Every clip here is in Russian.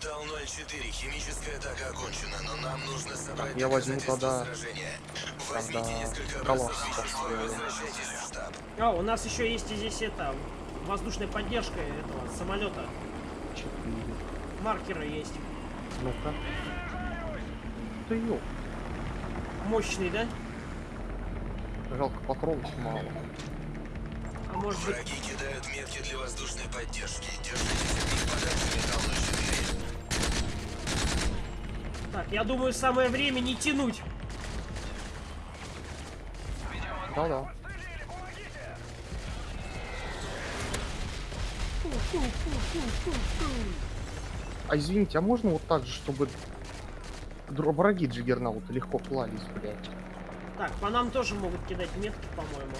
Металл 04, химическая атака окончена, но нам нужно собрать я возьму тогда-. Возьмите тогда несколько колосс. А, у нас еще есть и здесь это воздушная поддержка этого самолета. Четыре. Маркеры есть. Ну-ка. Ты ё. Мощный, да? Жалко патронов мало. А может быть... Враги кидают метки для воздушной поддержки. Держитесь от них подальше, Металл 04. Так, я думаю, самое время не тянуть. Да-да. А извините, а можно вот так же, чтобы враги Джиггернаута легко клались, блядь? Так, по нам тоже могут кидать метки, по-моему.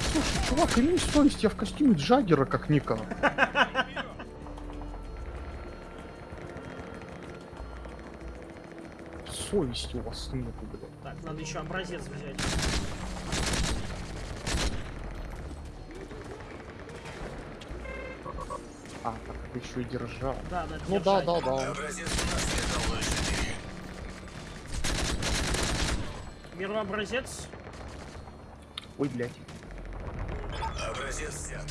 Слушай, чувак, имей совесть, я в костюме Джаггера как-никак. Совести у вас нету, блядь. Так, надо еще образец взять. А, так это еще и держал. Да, надо Ну да, держать. да, да. Образец у нас, Металл 04. Беру образец. Ой, блядь. Образец взят.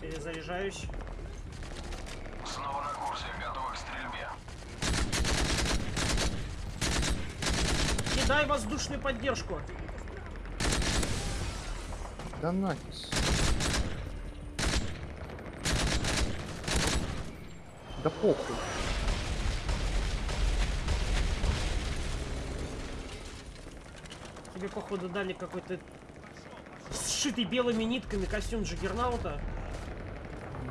Перезаряжаюсь. Кидай воздушную поддержку. Да нафиг. Да похуй. Тебе, походу, дали какой-то сшитый белыми нитками костюм Джиггернаута.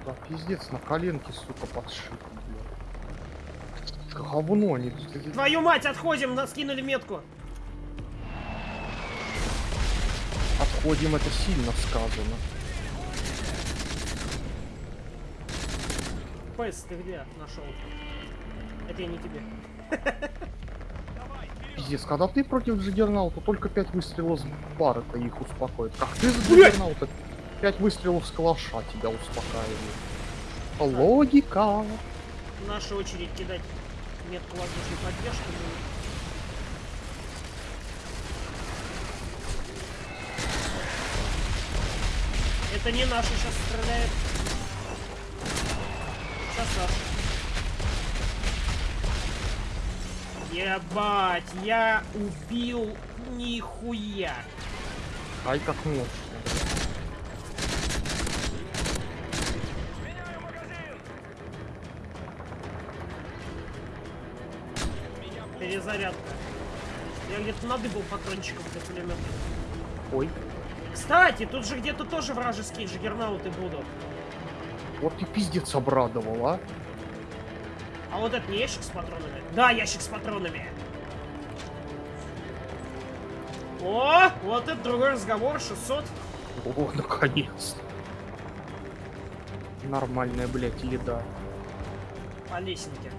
Да, пиздец, на коленке, сука, подшит, блядь. Говно, они... Твою мать, отходим, нас скинули метку. Отходим, это сильно сказано. Пэс, ты где нашел? Это я не тебе. Пиздец, когда ты против Джиггернаута, только 5 выстрелов с бара-то их успокоит. Как ты за Джиггернаута, 5 выстрелов с калаша тебя успокаивает. Логика. Наша очередь кидать метку воздушной поддержки. Это не наши сейчас стреляет. Сейчас наш. Ебать, я убил нихуя. Ай, как мощно. Перезарядка. Я где-то надыбал патрончиков для пулемета. Ой, Кстати, тут же где-то тоже вражеские джиггернауты будут. вот ты пиздец обрадовал, а? А вот это не ящик с патронами? Да, ящик с патронами. О, вот это другой разговор, 600. О, наконец. Нормальная, блядь, еда. по лесенке.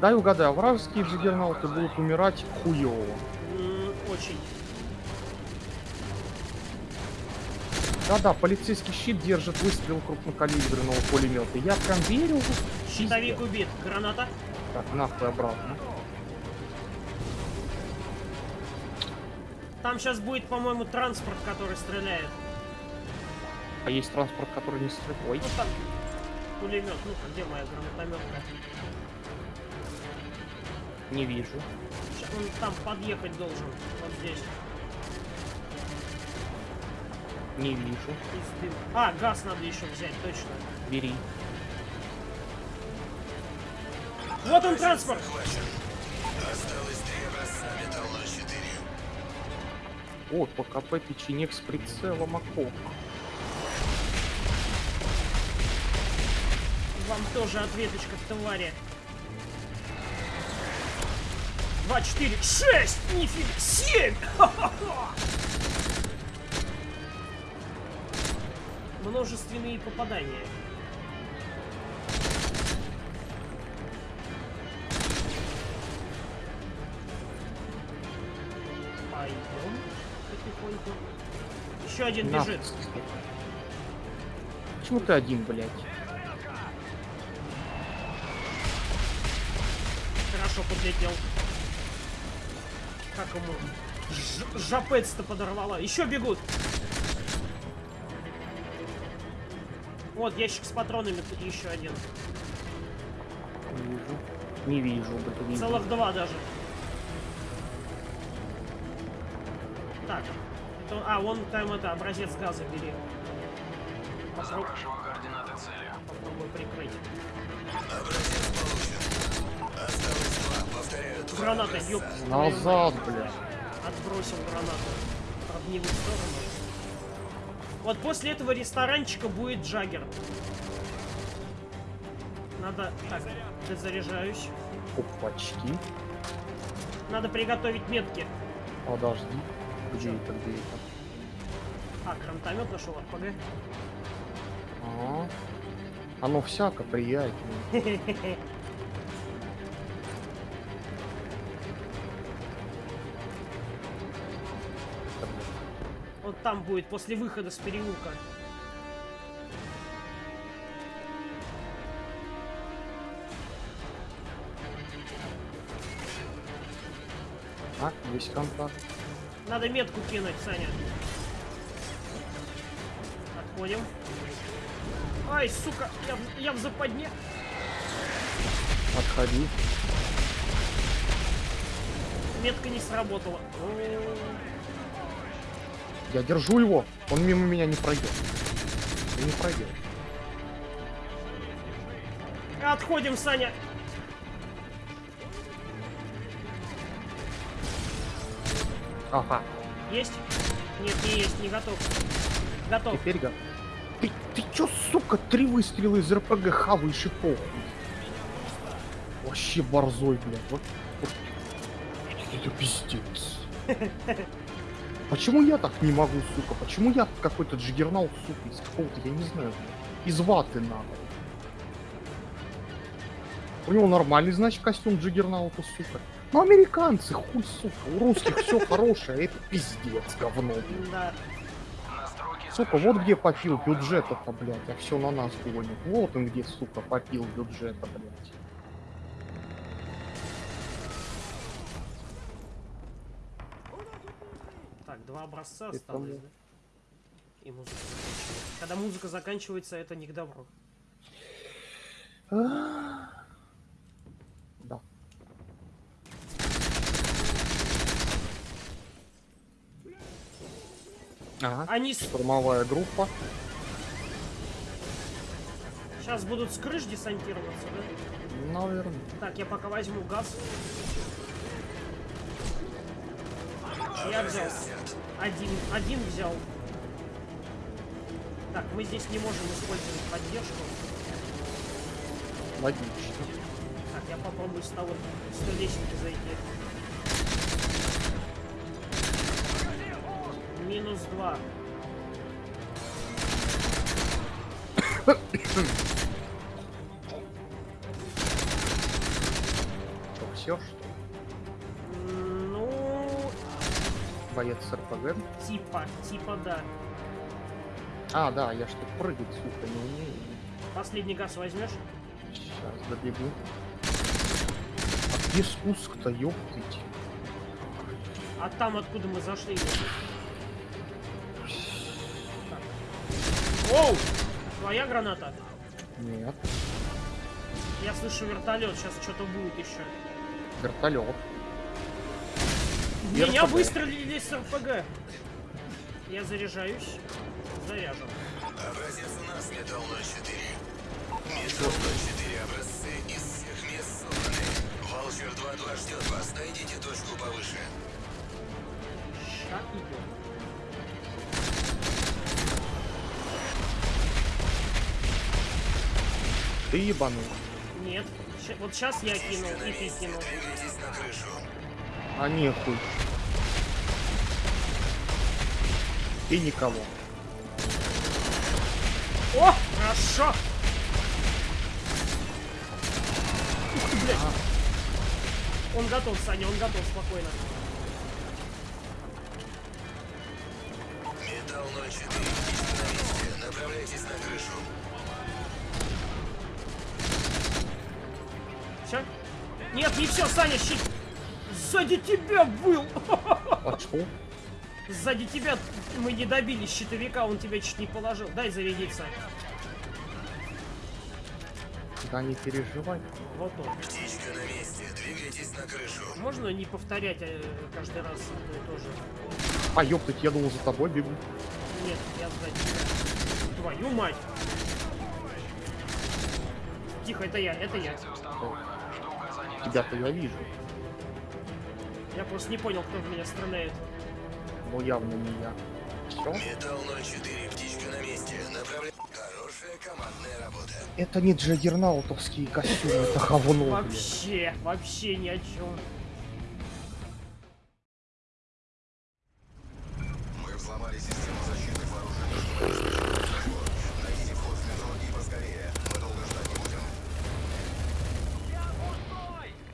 Дай угадаю, вражеские джиггернауты будут умирать хуёво. Очень. Да-да, полицейский щит держит выстрел крупнокалиберного пулемета. Я прям верю. Щитовик убит. Граната. Так, нахуй обратно. Там сейчас будет, по-моему, транспорт, который стреляет. А есть транспорт, который не стреляет. Ой, Ну там пулемет. Ну-ка, где моя гранатометка? Не вижу. Ща- Он там подъехать должен. Вот здесь. Не вижу. А, газ надо еще взять, точно. Бери. Вот он транспорт! Захвачен. Осталось три образца, Металл 04. О, ПКП печенек с прицелом окоп. Вам тоже ответочка, твари. Два, четыре, шесть! Нифига! Семь! Ха-ха-ха! Множественные попадания. Пойдем потихоньку. Еще один На, бежит. Почему ты один, блядь? Хорошо подлетел. Как ему? Ж- Жапец-то подорвала. Еще бегут. Вот, ящик с патронами, тут еще один. Не вижу. Не вижу, блин. Целых два даже. Так. Это- а, вон там это, образец газа бери. Попро- Граната, ёп. Назад, блядь. Отбросил гранату. Не в сторону. Вот после этого ресторанчика будет Джаггер. Надо... Так, заряжаюсь. Опачки. Надо приготовить метки. Подожди. Где это, где это? А, гранатомет нашел, РПГ. А, оно всяко приятнее. там будет, после выхода с переулка. А, есть контакт. Надо метку кинуть, Саня. Отходим. Ай, сука, я, в- я в западне. Отходи. Метка не сработала. О, Я держу его. Он мимо меня не пройдет. И не пройдет. Отходим, Саня. Ага. Есть? Нет, не есть, не готов. Готов. Теперь го- Ты, ты чё, сука, три выстрела из РПГ хаваешь и похуй? Вообще борзой, блядь. Вот, вот. Это пиздец. Почему я так не могу, сука? Почему я какой-то джиггернал, сука, из какого-то, я не знаю, блядь, из ваты надо? У него нормальный, значит, костюм джиггернаута, сука. Ну, американцы, хуй, сука, у русских все хорошее, а это пиздец, говно. Да. Сука, вот где попил бюджета-то, блядь, а все на нас гонит. Вот он где, сука, попил бюджета, блядь. Два образца осталось, мы. да? И музыка заканчивается. Когда музыка заканчивается, это не к добру. Да. Ага. Они. Штурмовая группа. сейчас будут с крыш десантироваться, да? Наверное. Так, я пока возьму газ. Я взял. Один, один взял. Так, мы здесь не можем использовать поддержку. Логично. Так, я попробую с того, с той лестницы зайти. Минус два. Что, все, что Боец с РПГ? типа, типа да. А, да, я что прыгать, сука, не умею. Последний газ возьмешь? Сейчас добегу. А где спуск-то, ёптыть? А там, откуда мы зашли. Оу! Твоя граната? Нет, Я слышу вертолет, сейчас что-то будет еще. вертолет. Меня РПГ. выстрелили с РПГ. Я заряжаюсь. Заряжен. Образец у нас, Металл 04. Металл 04 образцы из всех мест собраны. Ваучер 2.2 ждет вас. Найдите точку повыше. Ща идем. Ты ебанул. Нет. Вот сейчас я кинул, и ты кинул. Двигайтесь на крышу. А нехуй. И никого. О, хорошо! Ух ты, блядь. Он готов, Саня, он готов, спокойно. Металл 04, птичка на месте. Направляйтесь на крышу. Все? Нет, не все, Саня, щит. Сзади тебя был! А что? Сзади тебя мы не добили щитовика, он тебя чуть не положил. Дай зарядиться. Да не переживай. Вот он. Птичка на месте. Двигайтесь на крышу. Можно не повторять э, каждый раз одно и то же? А ёптать, я думал за тобой бегу. Нет, я сзади. Твою мать! Тихо, это я, это я. Тебя-то я вижу. Я просто не понял, кто в меня стреляет. Но явно не я. Все? Металл 04, птичка на месте. Направляйтесь. Хорошая командная работа. Это не джаггернаутовские костюмы, это говно. Вообще, вообще ни о чем. Мы взломали систему защиты вооруженных. Найдите вход в метро и поскорее. Мы долго ждать не будем.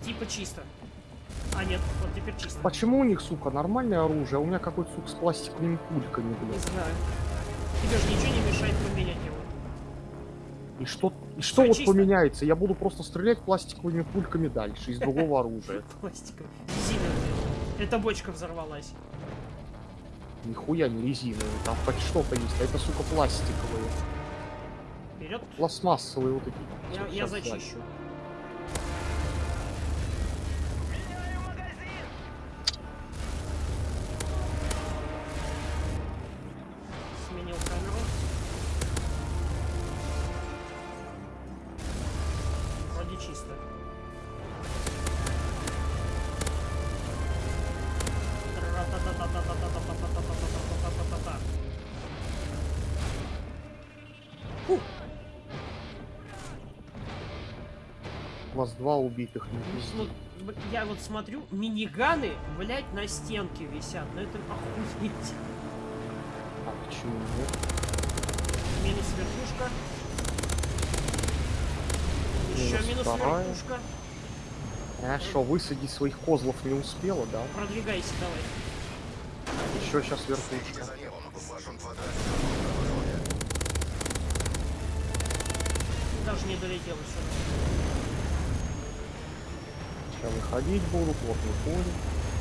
Типа чисто. А, нет, вот теперь чисто. Почему у них, сука, нормальное оружие, а у меня какой-то, сука, с пластиковыми пульками, Не блядь? знаю. Тебе же ничего не мешает поменять его. И что, и что вот чисто. поменяется? Я буду просто стрелять пластиковыми пульками дальше, из другого оружия. Пластиковый. Резиновый. Эта бочка взорвалась. Нихуя не резиновые, там хоть что-то есть, а это, сука, пластиковые. Вперед. Пластмассовые вот эти. Я, я зачищу. Сменил У вас два убитых, Ну, я вот смотрю, миниганы, блять, на стенке висят. Ну это охуеть. А почему нет? Минус вертушка. Еще Минус вторая. вертушка. А что, высадить своих козлов не успела, да? Продвигайся давай. Еще сейчас вертушка. Даже не долетел еще сейчас выходить буду, плотный конь.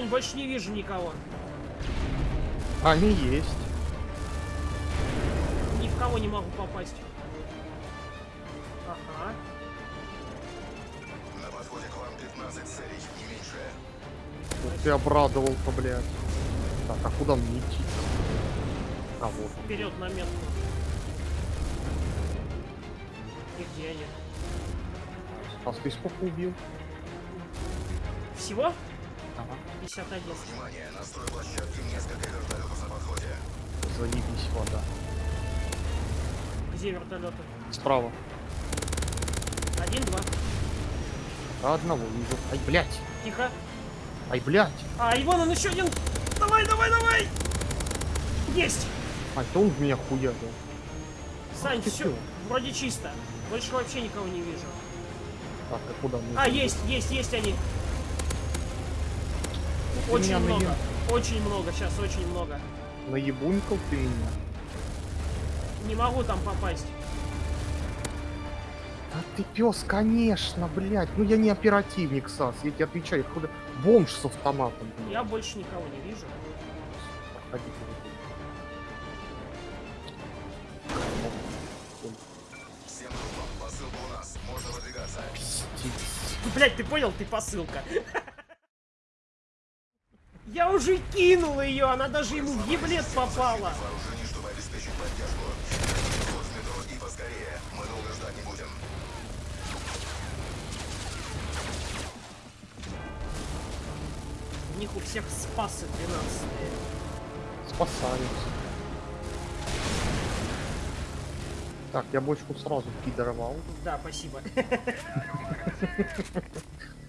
Сань, больше не вижу никого. Они есть. Ни в кого не могу попасть. Ага. На подходе к вам 15 целей, не меньше. Вот ты обрадовал-то, блядь. Так, а куда мне идти? А вот. Вперед на метку. И где они? А ты сколько убил? Всего? Ага. 51. Внимание, на стройплощадке несколько вертолетов на подходе. Заебись вода. Где вертолеты? Справа. Один, два. А одного вижу. Ай, блядь. Тихо. Ай, блядь. А, и вон он еще один. Давай, давай, давай. Есть. Ай, то он в меня хуярил. Сань, ты все. Вроде чисто. Больше вообще никого не вижу. Так, а куда мы? А, есть, есть, есть они. Очень много. наеб- Очень много, сейчас очень много. Наебунькал ты меня. Не могу там попасть. А ты пес, конечно, блядь. Ну я не оперативник, Сас, я тебе отвечаю. Куда? Бомж с автоматом. блядь. Я больше никого не вижу. Проходи, проходи. Всем группам, посылка у нас. Можно выдвигаться. Пиздец. Блять, ты понял, ты посылка. Я уже кинул ее, она даже ему в еблет попала. У них у всех спасы 12 Спасаются. Так, я бочку сразу пидоровал. Да, спасибо.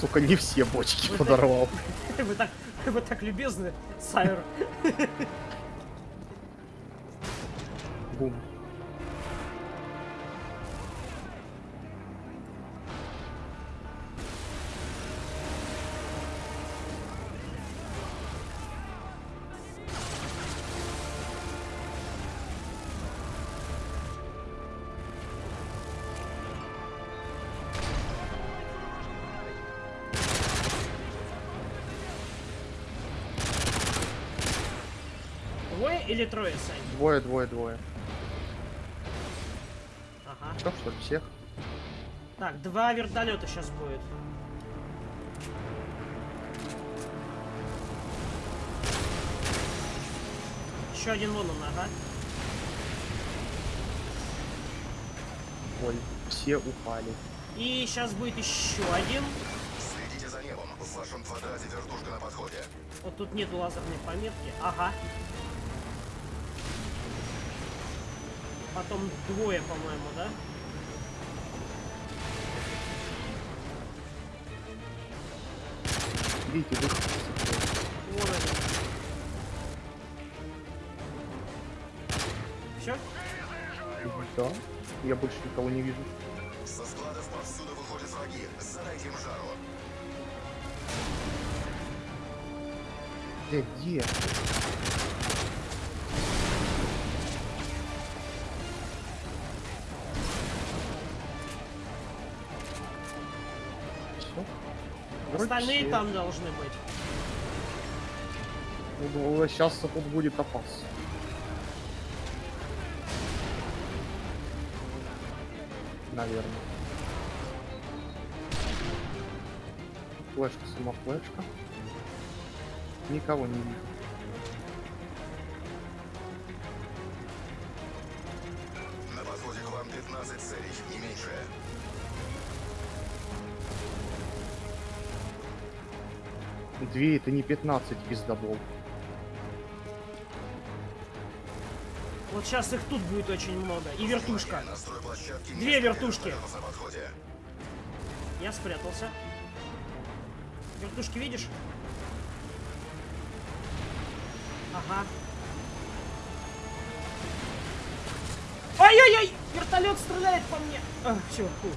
сука, не все бочки подорвал. Вы так, вы так любезны, Сайр. Бум. Двое, двое, двое. Ага. Что, что ли, всех? Так, два вертолета сейчас будет. Еще один вон он, ага. Ой, все упали. И сейчас будет еще один. Следите за небом. В вашем квадрате вертушка на подходе. Вот тут нету лазерной пометки. Ага. Потом двое, по-моему, да? Видите. Вон они. Все? Да. Я больше никого не вижу. Со складов повсюду выходят враги. Задайте им жару. Где, где? Остальные там должны быть. Сейчас тут будет опасно. Наверное. Флешка, сама флешка. Никого не вижу. 2 это не 15 пиздобол. Вот сейчас их тут будет очень много. И вертушка. Две вертушки. Я спрятался. Вертушки видишь? Ага. Ай-яй-яй! Вертолет стреляет по мне! А, все, фу.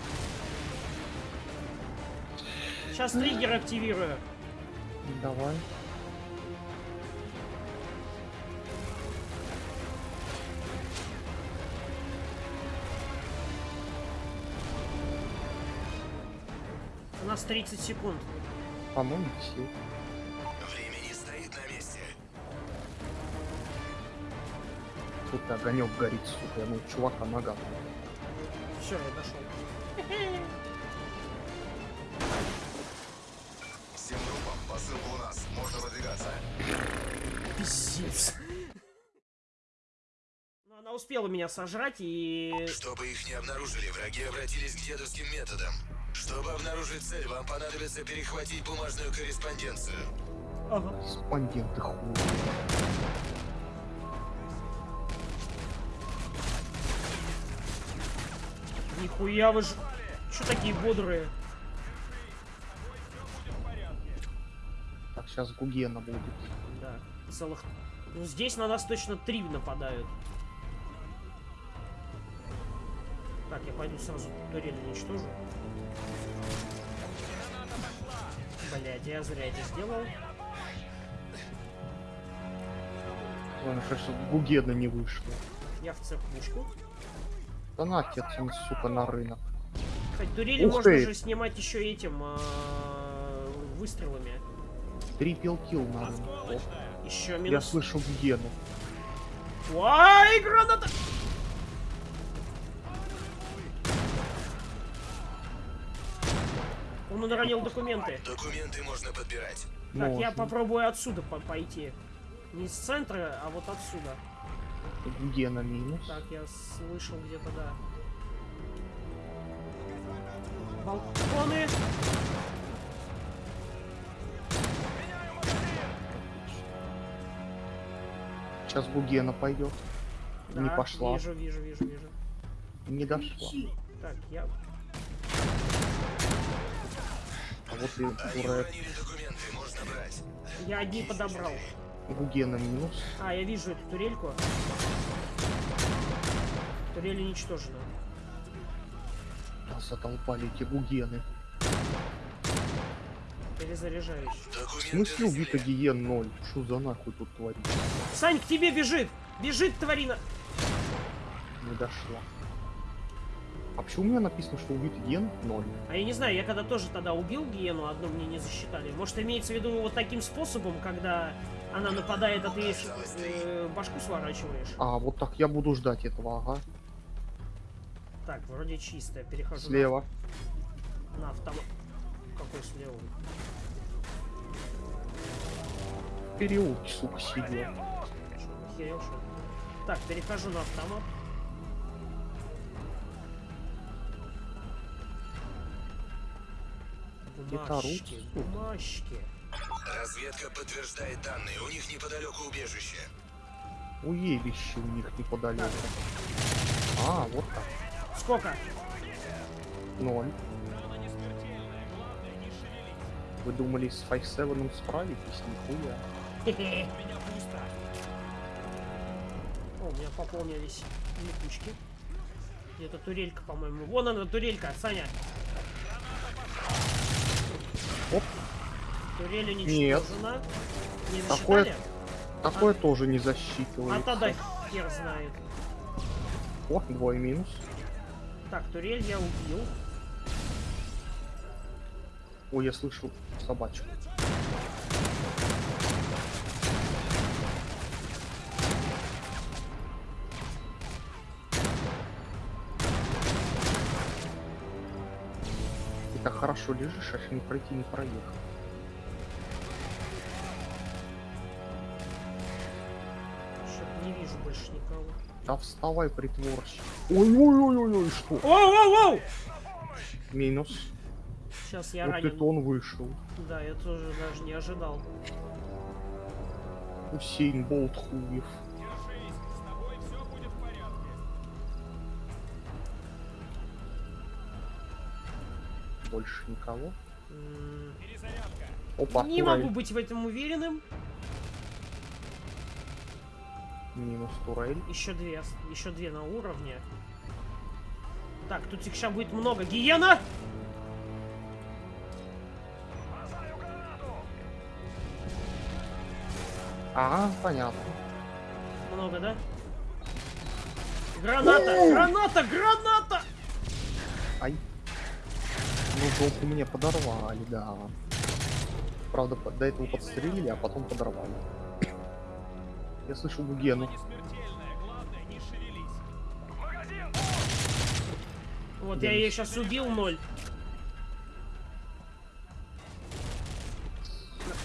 Сейчас триггер активирую. Давай. У нас 30 секунд. По-моему, все. Время не стоит на месте. Тут огонек горит, сука. Ну, чувака нога. Все, я дошел. Выдвигаться. Пиздец. Ну, она успела меня сожрать и... Чтобы их не обнаружили, враги обратились к дедовским методам. Чтобы обнаружить цель, вам понадобится перехватить бумажную корреспонденцию. Ага. Респонденты хуй. Нихуя вы ж... Чё такие бодрые? Сейчас Гугена будет. Да, целых... Ну, здесь на нас точно три нападают. Так, я пойду сразу турель уничтожу. Блять, я зря это сделал. Главное, что Гугена не вышло. Я в церквушку. Да на отец, он, сука, на рынок. Кстати, турели Ух можно ты! же снимать еще этим а, выстрелами. Трипл килл на рынок. О, Еще Я минус. слышу Гугену. Ай, граната! Он уронил документы. Документы можно подбирать. Так, я Можно. попробую отсюда по- пойти. Не с центра, а вот отсюда. Гугена минус. Так, я слышал где-то, да. Балконы! Сейчас Гугена пойдет. Не Да, пошла. Вижу, вижу, вижу, вижу. Не дошла. Так, я... А вот и брать. Я одни подобрал. Гугена минус. А, я вижу эту турельку. Турель уничтожена. Да, задолбали эти Гугены. Перезаряжаюсь. В смысле на земле. Гиен 0? Что за нахуй тут творится? Сань, к тебе бежит! Бежит, тварина! Не дошла. А почему у меня написано, что убит Ген 0? А я не знаю, я когда тоже тогда убил гиену, одну мне не засчитали. Может, имеется в виду вот таким способом, когда она нападает, а ты ей, э, башку сворачиваешь. А, вот так я буду ждать этого, ага. Так, вроде чистая. Перехожу на- Слева. на, автомат. Какой слева? В переулке, сука, сидел. Так, перехожу на автомат. Бумажки, бумажки. Разведка подтверждает данные. У них неподалеку убежище. Уебище у них неподалеку. А, вот так. Сколько? Ноль. Вы думали с 5-7 справитесь? Нихуя. Хе-хе. О, у меня пополнились липучки. Где-то турелька, по-моему. Вон она, турелька, Саня. Оп. Турель Нет. уничтожена. Не Такое- засчитали? Такое тоже не А засчитывается. тогда хер знает. О, двое минус. Так, турель я убил. Ой, я слышу собачку. Ты так хорошо лежишь, аж не пройти, не проехать. Что-то не вижу больше никого. Да вставай, притворщик. Ой-ой-ой-ой, что? Оу-оу-оу! Минус. Сейчас я вот ранен. это он вышел. Да, я тоже даже не ожидал. Усейн Болт хуев. Больше никого. М, Опа, Не турель. могу быть в этом уверенным. Минус турель. Еще две, еще две на уровне. Так, тут их сейчас будет много. Гиена! А, понятно. Много, да? Граната! Граната! Граната! Ай. Ну, жопу мне подорвали, да. Правда, до этого подстрелили, а потом подорвали. Я слышу Гугену. Вот я ее сейчас убил, ноль.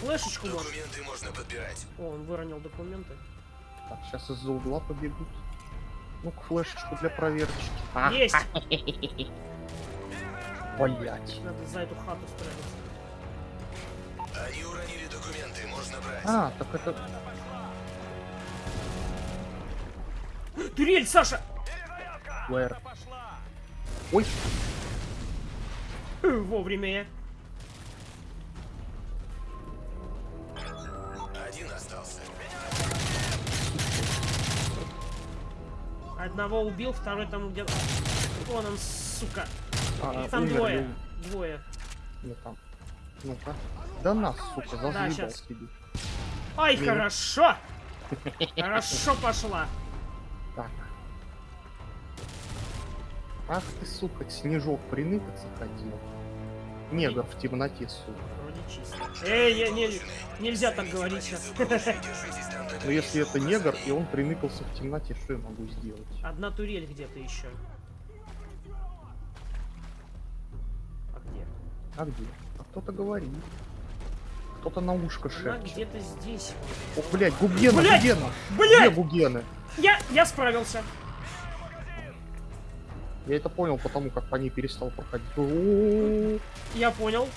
Флешечку может. Документы можно подбирать. О, он выронил документы. Так, сейчас из-за угла побегут. Ну, к флешечку для проверочки. А, Есть! блять. Надо за эту хату спрятаться. Они уронили документы, можно брать. А, так это... Турель, Саша! Флэр. Ой, Вовремя я. Одного убил, второй там где-то... Вон он, сука. а, Их там умер двое. ли? Двое. Нет, там. Ну-ка. Да нас, сука, зазъебал щас. тебе. Ай, Минус. хорошо! Хорошо пошла. Так. Ах ты, сука, снежок приныкаться хотел. Негр в темноте, сука. Вроде чисто. Эй, я, не, нельзя так говорить сейчас. Но если это негр, и он приныкался в темноте, что я могу сделать? Одна турель где-то еще. А где? А где? А кто-то говорит. Кто-то на ушко Она шепчет. где-то здесь. О, блядь, Гугена, Блядь! Гугена! Где Блять! Гугены? Я, я справился. Я это понял потому, как по ней перестал проходить. О, Я понял.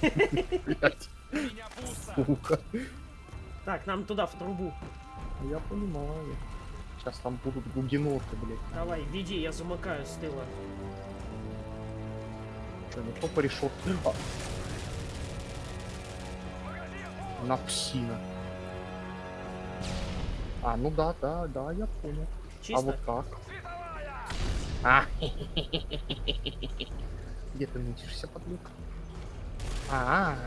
блядь. Сука. Так, нам туда, в трубу. Я понимаю. Сейчас там будут гугеноты, блядь. Давай, веди, я замыкаю с тыла. Что, не то порешет. А. На псина. А, ну да, да, да, я понял. Чисто? А вот как? А, где ты нытишься, подлюка? А, Так,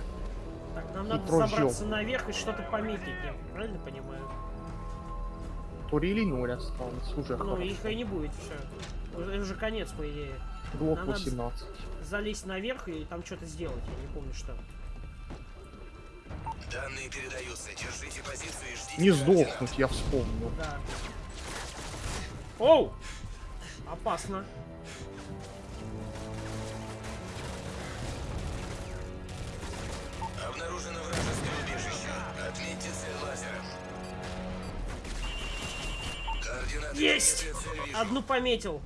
нам надо прожжём. забраться наверх и что-то пометить, я правильно понимаю? тури или ноль осталось, уже Ну, хорошо. их и не будет, все. Уже, уже конец, по идее. Глок надо- 18. Залезть наверх и там что-то сделать, я не помню что. Данные передаются. Держите позиции и ждите Не сдохнуть, я вспомнил. Да. Оу! Опасно. Есть! цель. Одну пометил.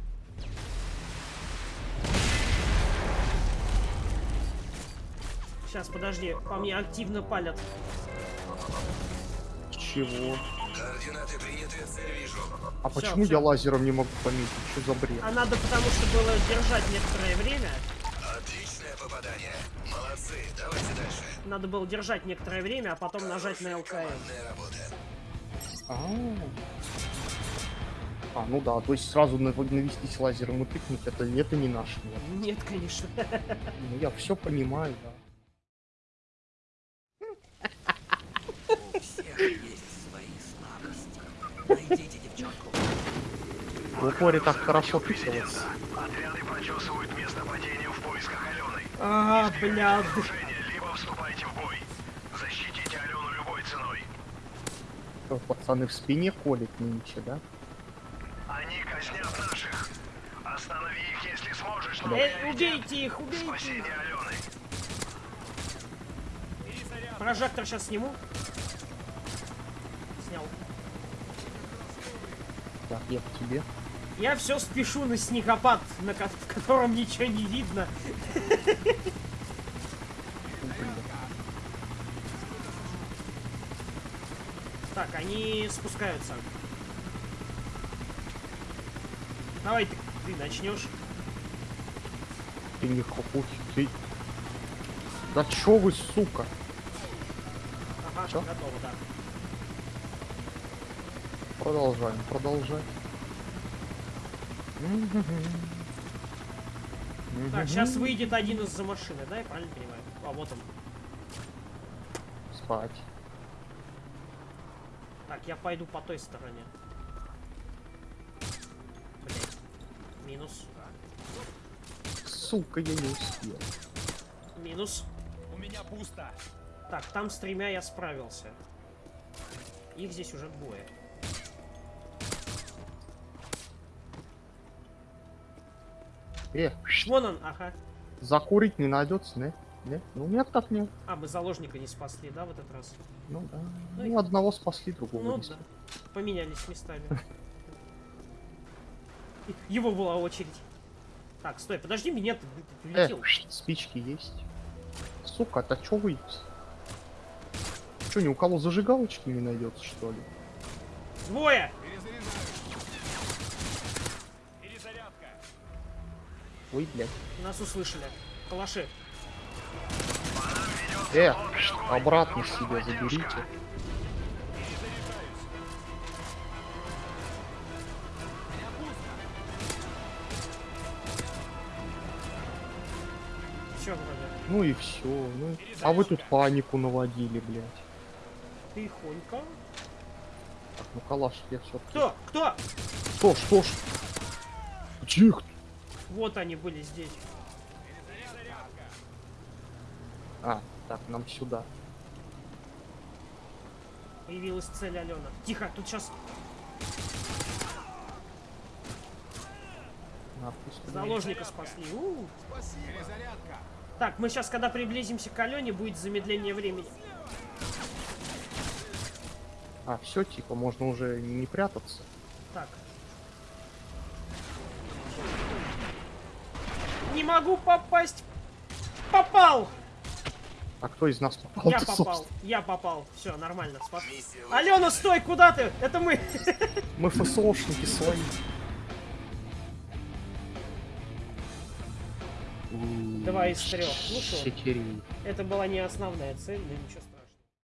Сейчас, подожди, по мне активно палят. Чего? Координаты приняты, цель вижу. А Всё, почему всё. я лазером не могу пометить? Что за бред? А надо потому что было держать некоторое время. Отличное попадание. Молодцы. Давайте дальше. Надо было держать некоторое время, а потом нажать на ЛКМ. А, А, ну да, то есть сразу нав- навестись лазером и тыкнуть, это, это не наш мир. Нет, конечно. Ну я все понимаю, да. У всех есть свои слабости. Найдите девчонку. В упоре так хорошо тыкалось. Отряды прочесывают место падения в поисках Алены. А, бля. Окружение, либо вступайте в бой. Защитите Алену любой ценой. Что, Пацаны в спине колет нынче, да? Они казнят наших. Останови их, если сможешь, но Э, убейте их, убейте их. спасение Алены. Прожектор сейчас сниму. Снял. Так, я к тебе. Я все спешу на снегопад, на ко- в котором ничего не видно. Так, они спускаются. Давай ты, ты начнешь. Ты не хохочешь, ты... Да чё вы, сука? Ага, Чё? готово, да. Продолжаем, продолжаем. Так, сейчас выйдет один из-за машины, да, я правильно понимаю? А, вот он. Спать. Так, я пойду по той стороне. Минус. Сука, я не успел. Минус. У меня пусто. Так, там с тремя я справился. Их здесь уже двое. Э, Вон он, ага. закурить не найдется, не? Не? Ну нет, так нет. А, мы заложника не спасли, да, в этот раз? Ну да. Ну и- Ну, одного спасли, другого Ну не да. спасли. Поменялись местами. Его была очередь. Так, стой, подожди меня, ты, ты Э, прилетел. спички есть. Сука, это чё вы? Чё, ни у кого зажигалочки не найдется, что ли? Двое! Перезарядка. Ой, блядь. Нас услышали. Калаши. Э, обратно себе заберите. Ну и все. Ну, а вы тут панику наводили, блядь. Тихонько. Так, ну калаш я все. Кто? Кто? Что, что ж? Тихо. Вот они были здесь. А, так, нам сюда. Появилась цель Алена. Тихо, тут сейчас заложника спасли. У. Так, мы сейчас, когда приблизимся к Алене, будет замедление времени. А, все, типа, можно уже не прятаться. Так. Не могу попасть. Попал! А кто из нас попал? Я попал, собственно? я попал. Все, нормально, спас. Алена, стой, куда ты? Это мы. Мы ФСОшники свои. Два из трех. Ну что? Это была не основная цель, но ничего